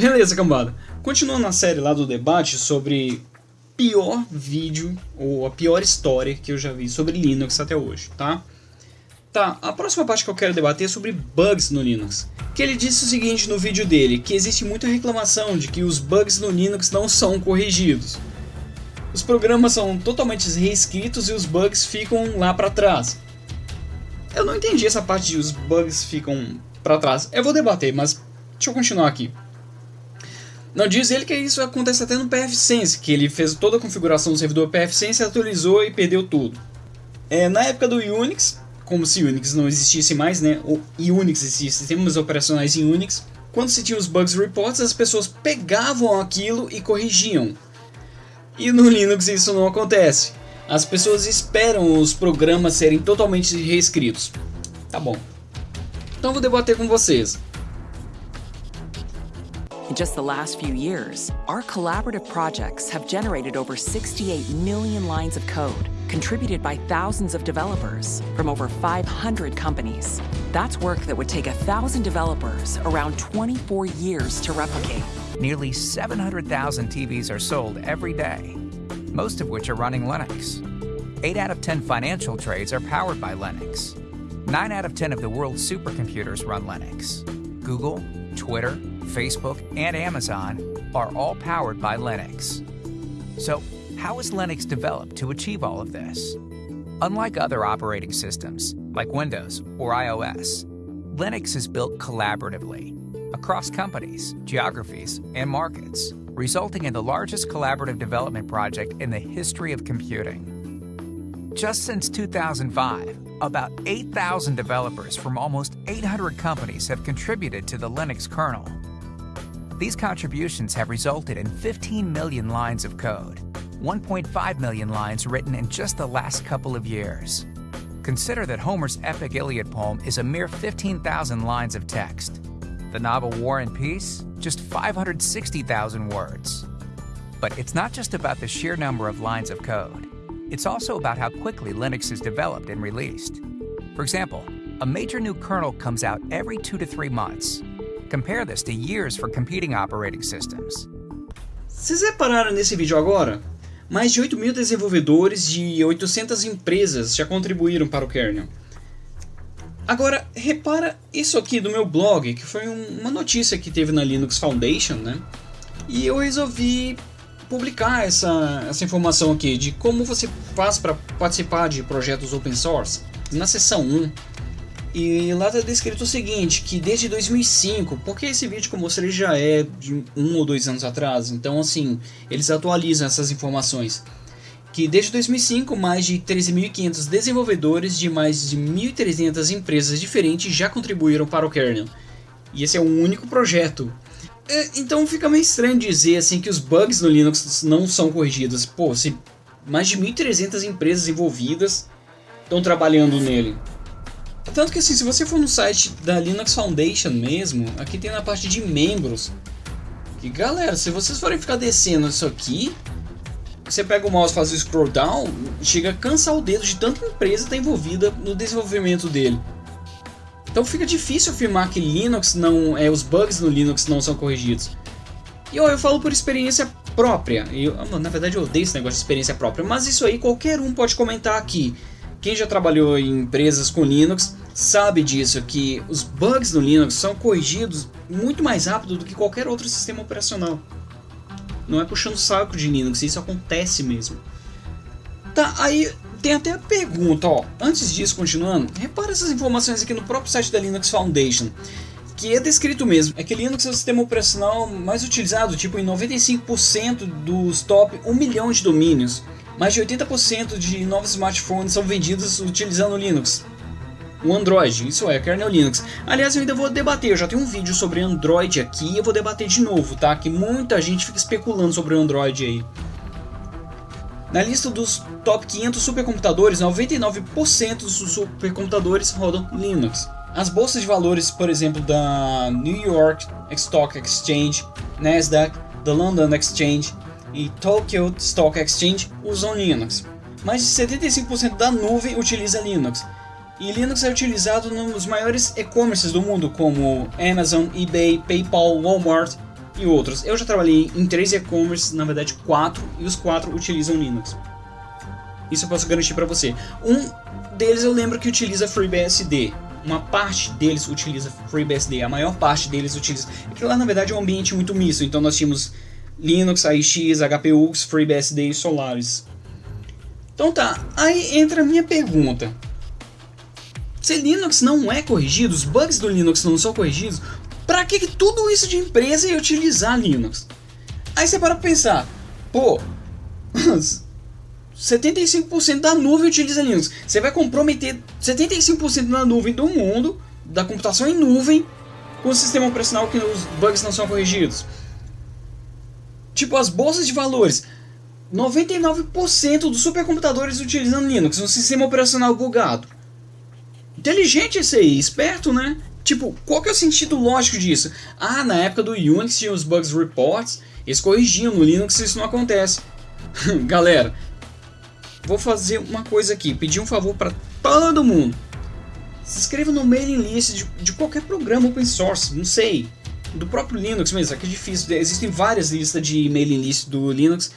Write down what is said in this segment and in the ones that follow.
Beleza, cambada. Continuando a série lá do debate sobre pior vídeo ou a pior história que eu já vi sobre Linux até hoje, tá? Tá, a próxima parte que eu quero debater é sobre bugs no Linux. Que ele disse o seguinte no vídeo dele, que existe muita reclamação de que os bugs no Linux não são corrigidos. Os programas são totalmente reescritos e os bugs ficam lá para trás. Eu não entendi essa parte de os bugs ficam para trás. Eu vou debater, mas deixa eu continuar aqui. Não diz ele que isso acontece até no PFSense, que ele fez toda a configuração do servidor PFSense, atualizou e perdeu tudo. É, na época do Unix, como se Unix não existisse mais, né? O Unix existia, sistemas operacionais em Unix. Quando se tinha os bugs reports, as pessoas pegavam aquilo e corrigiam. E no Linux isso não acontece. As pessoas esperam os programas serem totalmente reescritos. Tá bom. Então vou debater com vocês. Just the last few years, our collaborative projects have generated over 68 million lines of code, contributed by thousands of developers from over 500 companies. That's work that would take a thousand developers around 24 years to replicate. Nearly 700,000 TVs are sold every day, most of which are running Linux. 8 out of 10 financial trades are powered by Linux. 9 out of 10 of the world's supercomputers run Linux. Google, Twitter, Facebook, and Amazon are all powered by Linux. So, how is Linux developed to achieve all of this? Unlike other operating systems, like Windows or iOS, Linux is built collaboratively across companies, geographies, and markets, resulting in the largest collaborative development project in the history of computing. Just since 2005, about 8,000 developers from almost 800 companies have contributed to the Linux kernel. These contributions have resulted in 15 million lines of code, 1.5 million lines written in just the last couple of years. Consider that Homer's epic Iliad poem is a mere 15,000 lines of text. The novel War and Peace, just 560,000 words. But it's not just about the sheer number of lines of code. It's also about how quickly Linux is developed and released. For example, a major new kernel comes out every two to three months, Compare this to years for competing operating systems. Vocês repararam nesse vídeo agora? Mais de 8 mil desenvolvedores de 800 empresas já contribuíram para o kernel. Agora, repara isso aqui do meu blog, que foi um, uma notícia que teve na Linux Foundation, né? E eu resolvi publicar essa, essa informação aqui de como você faz para participar de projetos open source. Na seção 1, e lá está descrito o seguinte, que desde 2005, porque esse vídeo que eu mostrei já é de um ou dois anos atrás, então assim, eles atualizam essas informações. Que desde 2005, mais de 13.500 desenvolvedores de mais de 1.300 empresas diferentes já contribuíram para o kernel. E esse é um único projeto. É, então fica meio estranho dizer assim que os bugs no Linux não são corrigidos. Pô, se mais de 1.300 empresas envolvidas estão trabalhando nele. Tanto que assim, se você for no site da Linux Foundation mesmo, aqui tem na parte de membros. E galera, se vocês forem ficar descendo isso aqui, você pega o mouse faz o scroll down, chega a cansar o dedo de tanta empresa estar tá envolvida no desenvolvimento dele. Então fica difícil afirmar que Linux não é os bugs no Linux não são corrigidos. E eu, eu falo por experiência própria. Eu, na verdade eu odeio esse negócio de experiência própria, mas isso aí qualquer um pode comentar aqui. Quem já trabalhou em empresas com Linux sabe disso, que os bugs no Linux são corrigidos muito mais rápido do que qualquer outro sistema operacional. Não é puxando saco de Linux, isso acontece mesmo. Tá, aí tem até a pergunta, ó. Antes disso, continuando, repara essas informações aqui no próprio site da Linux Foundation. Que é descrito mesmo, é que Linux é o sistema operacional mais utilizado, tipo em 95% dos top 1 milhão de domínios. Mais de 80% de novos smartphones são vendidos utilizando Linux. O Android, isso é, kernel Linux. Aliás, eu ainda vou debater, eu já tenho um vídeo sobre Android aqui eu vou debater de novo, tá? Que muita gente fica especulando sobre o Android aí. Na lista dos top 500 supercomputadores, 99% dos supercomputadores rodam Linux. As bolsas de valores, por exemplo, da New York Stock Exchange, Nasdaq, da London Exchange, e Tokyo Stock Exchange usam Linux. Mais de 75% da nuvem utiliza Linux. E Linux é utilizado nos maiores e-commerces do mundo, como Amazon, eBay, PayPal, Walmart e outros. Eu já trabalhei em três e-commerce, na verdade quatro, e os quatro utilizam Linux. Isso eu posso garantir para você. Um deles eu lembro que utiliza FreeBSD. Uma parte deles utiliza FreeBSD, a maior parte deles utiliza. Porque lá na verdade é um ambiente muito misto, então nós tínhamos Linux, AIX, HPUX, FreeBSD e Solaris. Então tá, aí entra a minha pergunta. Se Linux não é corrigido, os bugs do Linux não são corrigidos, para que, tudo isso de empresa ia utilizar Linux? Aí você para pensar, pô, 75% da nuvem utiliza Linux. Você vai comprometer 75% da nuvem do mundo, da computação em nuvem, com o sistema operacional que os bugs não são corrigidos. Tipo, as bolsas de valores. 99% dos supercomputadores utilizam Linux, um sistema operacional bugado. Inteligente esse aí, esperto, né? Tipo, qual que é o sentido lógico disso? Ah, na época do Unix tinha os bugs reports, eles corrigiam no Linux isso não acontece. Galera, vou fazer uma coisa aqui, pedir um favor para todo mundo. Se inscreva no mailing list de, de, qualquer programa open source, não sei. Do próprio Linux mesmo, aqui é difícil. Existem várias listas de mailing list do Linux.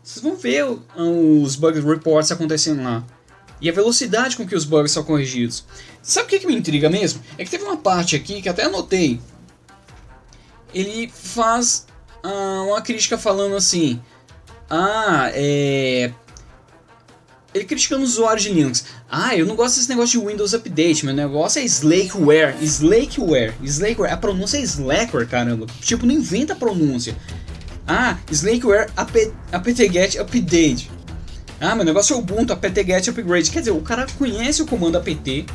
Vocês vão ver os bug reports acontecendo lá. E a velocidade com que os bugs são corrigidos. Sabe o que, que me intriga mesmo? É que teve uma parte aqui que até anotei. Ele faz ah, uma crítica falando assim. Ah, é ele criticando os usuários de Linux. Ah, eu não gosto desse negócio de Windows Update, meu negócio é Slackware. Slackware. Slackware. A pronúncia é Slackware, caramba. Tipo, não inventa a pronúncia. Ah, Slackware apt-get update. Ah, meu negócio é Ubuntu apt-get upgrade. Quer dizer, o cara conhece o comando apt,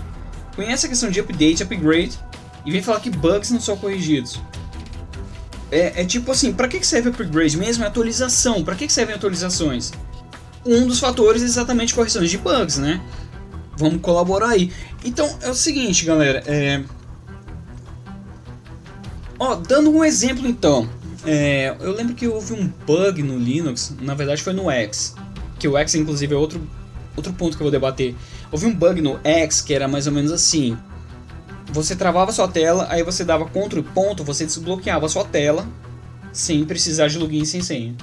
conhece a questão de update, upgrade, e vem falar que bugs não são corrigidos. É, é tipo assim, pra que serve upgrade mesmo? É atualização. Pra que servem atualizações? um dos fatores é exatamente correções de bugs, né? Vamos colaborar aí. Então é o seguinte, galera. É... Ó, dando um exemplo então. É... Eu lembro que houve um bug no Linux, na verdade foi no X. Que o X, inclusive, é outro, outro ponto que eu vou debater. Houve um bug no X que era mais ou menos assim. Você travava sua tela, aí você dava Ctrl ponto, você desbloqueava sua tela sem precisar de login sem senha.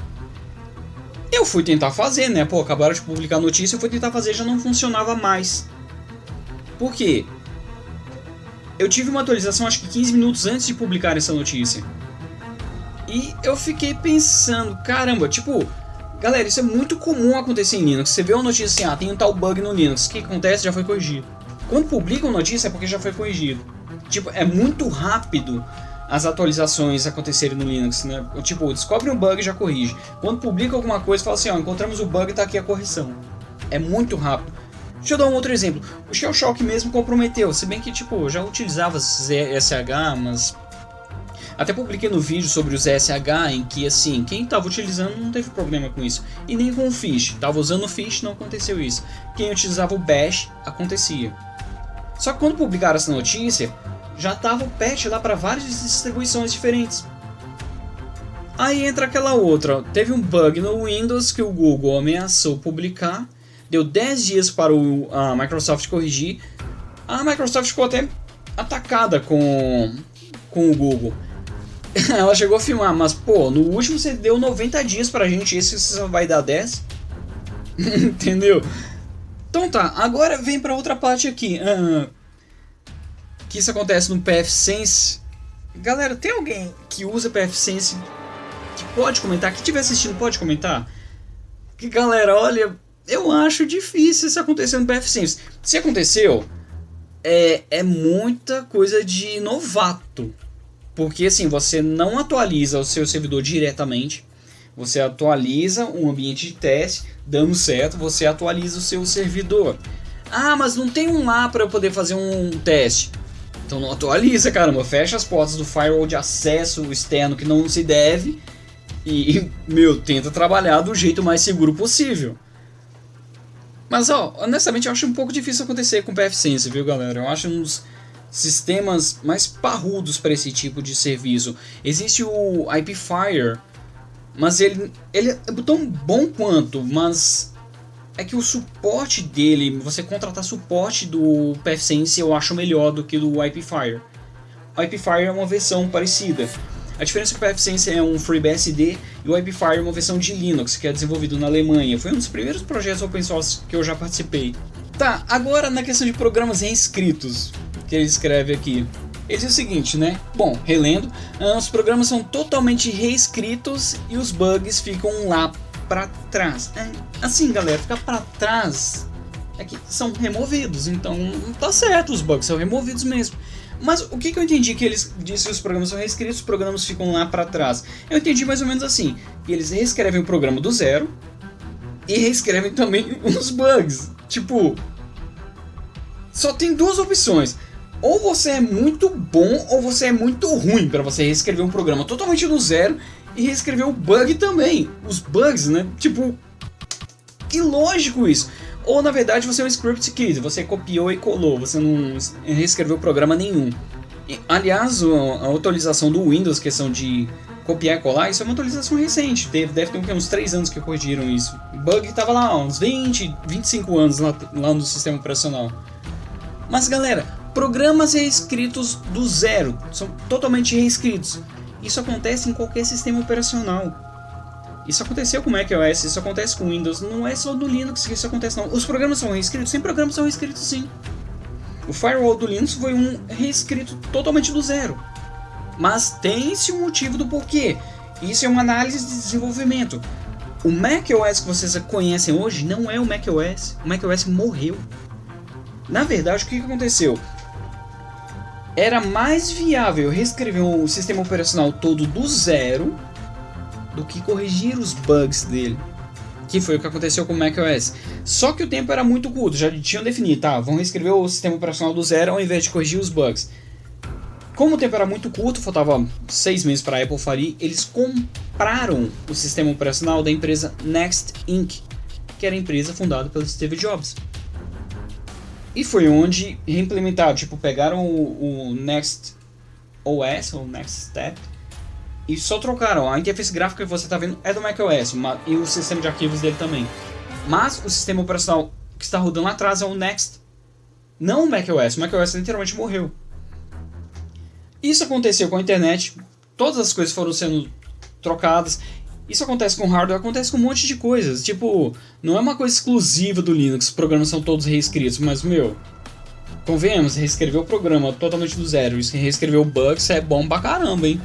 Eu fui tentar fazer, né? Pô, acabaram de publicar a notícia, eu fui tentar fazer já não funcionava mais. Por quê? Eu tive uma atualização acho que 15 minutos antes de publicar essa notícia. E eu fiquei pensando, caramba, tipo, galera, isso é muito comum acontecer em Linux. Você vê uma notícia assim, ah, tem um tal bug no Linux, o que acontece? Já foi corrigido. Quando publicam notícia é porque já foi corrigido. Tipo, é muito rápido as atualizações acontecerem no Linux, né? Tipo, descobre um bug e já corrige. Quando publica alguma coisa, fala assim, ó, encontramos o bug e tá aqui a correção. É muito rápido. Deixa eu dar um outro exemplo. O Shell Shock mesmo comprometeu, se bem que, tipo, já utilizava SH, mas... Até publiquei no vídeo sobre os SH, em que, assim, quem estava utilizando não teve problema com isso. E nem com o Fish. Tava usando o Fish, não aconteceu isso. Quem utilizava o Bash, acontecia. Só que quando publicaram essa notícia, já tava o patch lá para várias distribuições diferentes. Aí entra aquela outra, teve um bug no Windows que o Google ameaçou publicar, deu 10 dias para o, a Microsoft corrigir, a Microsoft ficou até atacada com, com o Google. Ela chegou a filmar, mas pô, no último você deu 90 dias pra gente, esse só vai dar 10? Entendeu? Então tá, agora vem pra outra parte aqui. Uh, que isso acontece no PFSense. Galera, tem alguém que usa PFSense que pode comentar? Que estiver assistindo pode comentar? Que galera, olha, eu acho difícil isso acontecer no PFSense. Se aconteceu, é, é muita coisa de novato. Porque assim, você não atualiza o seu servidor diretamente. Você atualiza um ambiente de teste, dando certo, você atualiza o seu servidor. Ah, mas não tem um lá para eu poder fazer um teste. Então não atualiza, caramba. Fecha as portas do firewall de acesso externo que não se deve. E, meu, tenta trabalhar do jeito mais seguro possível. Mas, ó, honestamente eu acho um pouco difícil acontecer com o PFSense, viu, galera? Eu acho uns sistemas mais parrudos para esse tipo de serviço. Existe o IPFire, mas ele, ele é tão bom quanto, mas é que o suporte dele, você contratar suporte do PFSense eu acho melhor do que do IPFire. O IPFire é uma versão parecida. A diferença é que o PFSense é um FreeBSD e o WebFire é uma versão de Linux, que é desenvolvido na Alemanha. Foi um dos primeiros projetos open source que eu já participei. Tá, agora na questão de programas reescritos, que ele escreve aqui. Ele diz o seguinte, né? Bom, relendo, ah, os programas são totalmente reescritos e os bugs ficam lá para trás. É, assim, galera, ficar para trás é que são removidos, então tá certo, os bugs são removidos mesmo. Mas o que, que eu entendi que eles disse que os programas são reescritos, os programas ficam lá para trás? Eu entendi mais ou menos assim, que eles reescrevem o programa do zero e reescrevem também os bugs. Tipo, só tem duas opções ou você é muito bom ou você é muito ruim para você reescrever um programa totalmente do zero e reescrever o bug também. Os bugs, né? Tipo, que lógico isso. Ou na verdade você é um script kid, você copiou e colou, você não reescreveu programa nenhum. E, aliás, a atualização do Windows, questão de copiar e colar, isso é uma atualização recente. Deve, deve ter uns 3 anos que corrigiram isso. O bug estava lá, uns 20, 25 anos lá, lá no sistema operacional. Mas galera, Programas reescritos do zero, são totalmente reescritos. Isso acontece em qualquer sistema operacional. Isso aconteceu com o macOS, isso acontece com Windows, não é só do Linux que isso acontece não. Os programas são reescritos, sem programas são reescritos sim. O firewall do Linux foi um reescrito totalmente do zero. Mas tem-se um motivo do porquê. Isso é uma análise de desenvolvimento. O macOS que vocês conhecem hoje não é o macOS. O macOS morreu. Na verdade, o que aconteceu? Era mais viável reescrever o sistema operacional todo do zero do que corrigir os bugs dele. Que foi o que aconteceu com o macOS. Só que o tempo era muito curto, já tinham definido, tá, vão reescrever o sistema operacional do zero ao invés de corrigir os bugs. Como o tempo era muito curto, faltava seis meses para a Apple falir, eles compraram o sistema operacional da empresa Next Inc., que era a empresa fundada pelo Steve Jobs. E foi onde reimplementaram, tipo, pegaram o, o Next OS, ou Next Step, e só trocaram. A interface gráfica que você está vendo é do macOS, e o sistema de arquivos dele também. Mas o sistema operacional que está rodando lá atrás é o Next, não o macOS. O macOS literalmente morreu. Isso aconteceu com a internet, todas as coisas foram sendo trocadas, isso acontece com hardware, acontece com um monte de coisas. Tipo, não é uma coisa exclusiva do Linux, os programas são todos reescritos, mas, meu, convenhamos, reescrever o programa totalmente do zero e reescrever o bug, isso é bom pra caramba, hein?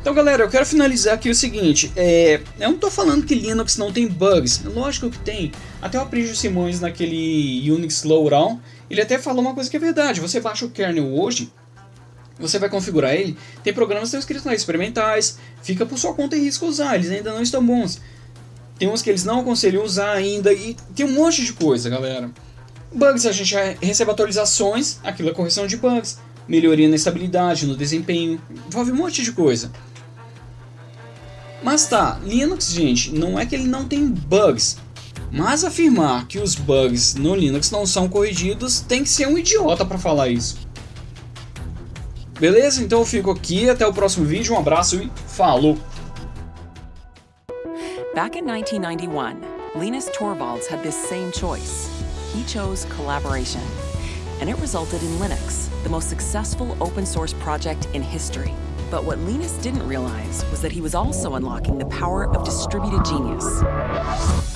Então, galera, eu quero finalizar aqui o seguinte, é, eu não tô falando que Linux não tem bugs, lógico que tem. Até o Aprígio Simões, naquele Unix Slowdown, ele até falou uma coisa que é verdade, você baixa o kernel hoje, você vai configurar ele, tem programas que estão escritos lá, experimentais, fica por sua conta e risco usar, eles ainda não estão bons. Tem uns que eles não aconselham usar ainda, e tem um monte de coisa, galera. Bugs, a gente recebe atualizações, aquilo é correção de bugs, melhoria na estabilidade, no desempenho, envolve um monte de coisa. Mas tá, Linux, gente, não é que ele não tem bugs, mas afirmar que os bugs no Linux não são corrigidos tem que ser um idiota para falar isso. Beleza? Então eu fico aqui, até o próximo vídeo, um abraço e falou! Back in 1991, Linus Torvalds had this same choice. He chose collaboration, and it resulted in Linux, the most successful open source project in history. But what Linus didn't realize was that he was also unlocking the power of distributed genius.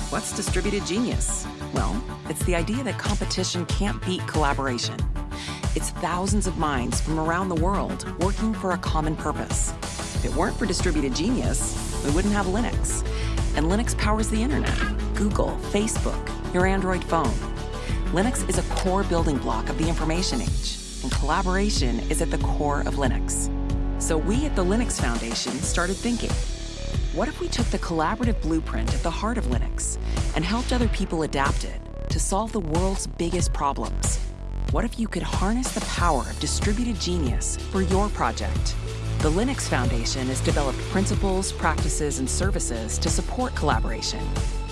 What's distributed genius? Well, it's the idea that competition can't beat collaboration. It's thousands of minds from around the world working for a common purpose. If it weren't for distributed genius, we wouldn't have Linux. And Linux powers the internet, Google, Facebook, your Android phone. Linux is a core building block of the information age, and collaboration is at the core of Linux. So we at the Linux Foundation started thinking, what if we took the collaborative blueprint at the heart of Linux and helped other people adapt it to solve the world's biggest problems? What if you could harness the power of distributed genius for your project? The Linux Foundation has developed principles, practices, and services to support collaboration,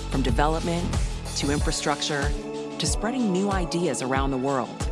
from development to infrastructure to spreading new ideas around the world.